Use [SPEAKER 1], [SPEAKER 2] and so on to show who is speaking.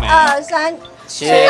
[SPEAKER 1] 默。
[SPEAKER 2] 二三，切